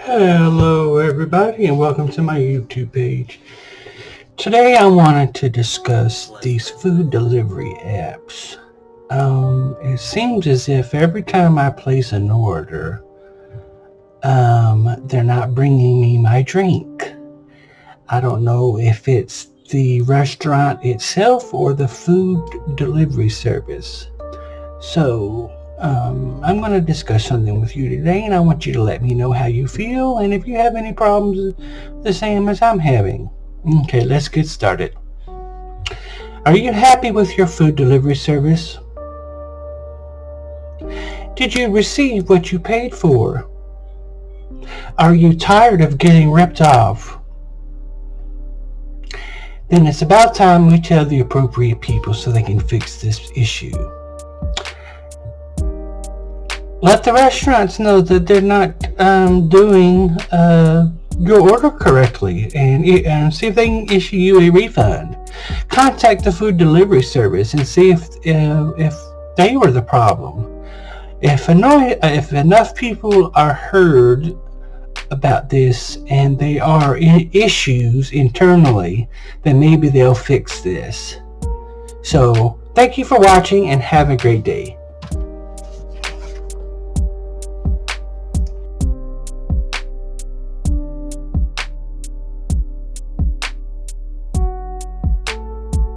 Hello everybody and welcome to my YouTube page. Today I wanted to discuss these food delivery apps. Um, it seems as if every time I place an order, um, they're not bringing me my drink. I don't know if it's the restaurant itself or the food delivery service. So um, I'm going to discuss something with you today and I want you to let me know how you feel and if you have any problems the same as I'm having. Okay, let's get started. Are you happy with your food delivery service? Did you receive what you paid for? Are you tired of getting ripped off? Then it's about time we tell the appropriate people so they can fix this issue let the restaurants know that they're not um, doing uh, your order correctly and, and see if they can issue you a refund. Contact the food delivery service and see if, uh, if they were the problem. If, annoy, if enough people are heard about this and they are in issues internally, then maybe they'll fix this. So, thank you for watching and have a great day.